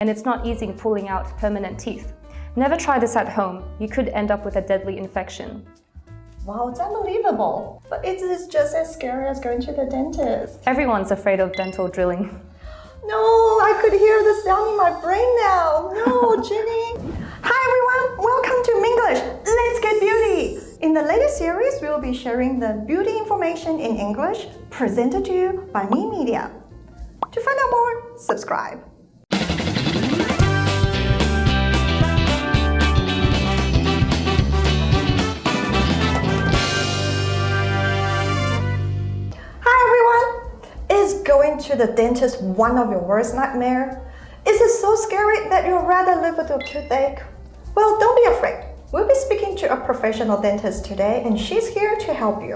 and it's not easy pulling out permanent teeth. Never try this at home. You could end up with a deadly infection. Wow, it's unbelievable. But it is just as scary as going to the dentist. Everyone's afraid of dental drilling. No, I could hear the sound in my brain now. No, Jenny. Hi everyone, welcome to Minglish. Let's get beauty. In the latest series, we will be sharing the beauty information in English presented to you by Me Media. To find out more, subscribe. To the dentist one of your worst nightmare? Is it so scary that you'd rather live with a toothache? Well, don't be afraid. We'll be speaking to a professional dentist today and she's here to help you.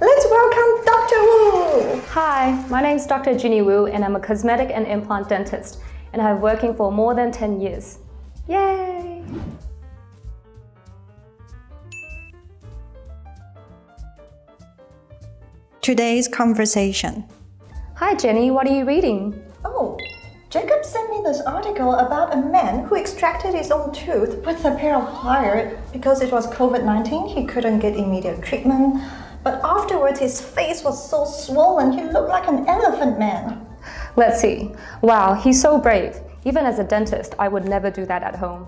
Let's welcome Dr. Wu! Hi, my name is Dr. Ginny Wu and I'm a cosmetic and implant dentist and I've been working for more than 10 years. Yay! Today's conversation Hi Jenny, what are you reading? Oh, Jacob sent me this article about a man who extracted his own tooth with a pair of pliers because it was COVID-19, he couldn't get immediate treatment. But afterwards, his face was so swollen, he looked like an elephant man. Let's see. Wow, he's so brave. Even as a dentist, I would never do that at home.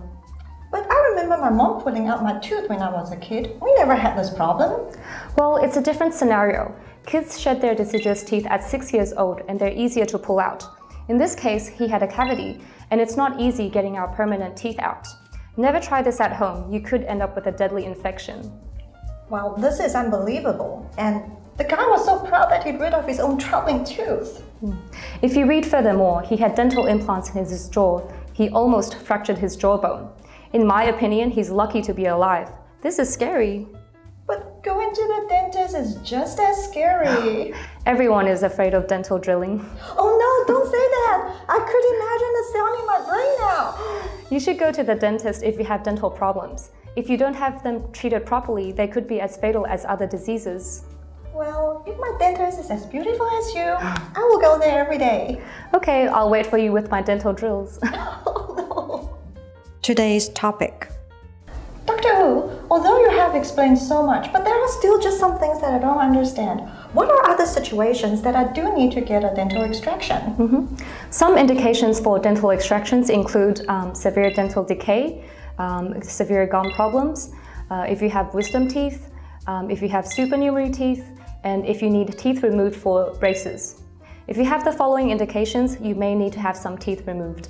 But I remember my mom pulling out my tooth when I was a kid. We never had this problem. Well, it's a different scenario. Kids shed their deciduous teeth at 6 years old and they're easier to pull out. In this case, he had a cavity, and it's not easy getting our permanent teeth out. Never try this at home, you could end up with a deadly infection. Wow, this is unbelievable. And the guy was so proud that he'd rid of his own troubling tooth. Hmm. If you read furthermore, he had dental implants in his jaw. He almost fractured his jawbone. In my opinion, he's lucky to be alive. This is scary. But going to the dentist is just as scary. Everyone is afraid of dental drilling. Oh no, don't say that. I could imagine the sound in my brain now. You should go to the dentist if you have dental problems. If you don't have them treated properly, they could be as fatal as other diseases. Well, if my dentist is as beautiful as you, I will go there every day. Okay, I'll wait for you with my dental drills. Today's topic Dr. Wu, although you have explained so much, but there are still just some things that I don't understand. What are other situations that I do need to get a dental extraction? Mm -hmm. Some indications for dental extractions include um, severe dental decay, um, severe gum problems, uh, if you have wisdom teeth, um, if you have supernumerary teeth, and if you need teeth removed for braces. If you have the following indications, you may need to have some teeth removed.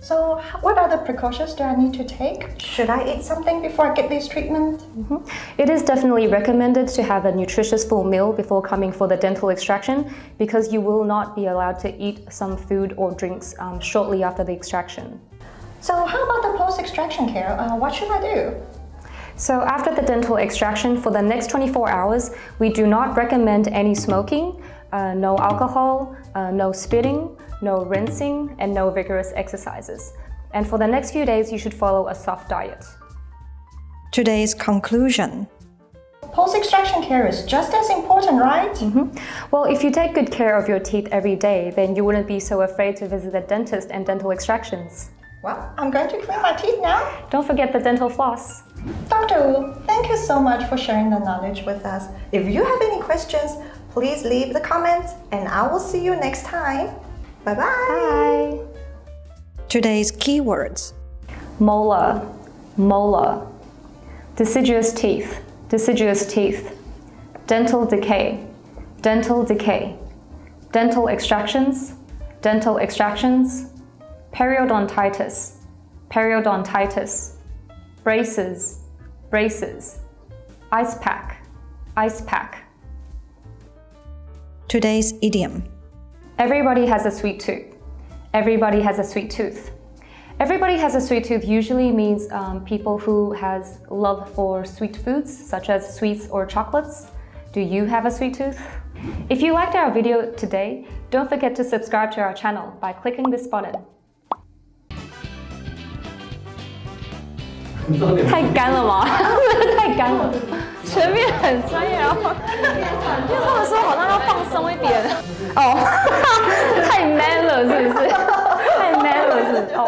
So what other precautions do I need to take? Should I eat something before I get this treatment? Mm -hmm. It is definitely recommended to have a nutritious full meal before coming for the dental extraction because you will not be allowed to eat some food or drinks um, shortly after the extraction. So how about the post-extraction care? Uh, what should I do? So after the dental extraction, for the next 24 hours, we do not recommend any smoking, uh, no alcohol, uh, no spitting, no rinsing, and no vigorous exercises. And for the next few days, you should follow a soft diet. Today's conclusion. Post-extraction care is just as important, right? Mm -hmm. Well, if you take good care of your teeth every day, then you wouldn't be so afraid to visit the dentist and dental extractions. Well, I'm going to clean my teeth now. Don't forget the dental floss. Dr. Wu, thank you so much for sharing the knowledge with us. If you have any questions, please leave the comments and I will see you next time. Bye-bye. Bye. Today's keywords. Molar, molar. Deciduous teeth, deciduous teeth. Dental decay, dental decay. Dental extractions, dental extractions. Periodontitis, periodontitis. Braces, braces. Ice pack, ice pack. Today's idiom. Everybody has a sweet tooth. Everybody has a sweet tooth. Everybody has a sweet tooth usually means um, people who has love for sweet foods, such as sweets or chocolates. Do you have a sweet tooth? If you liked our video today, don't forget to subscribe to our channel by clicking this button. 哦 太 man 了是不是？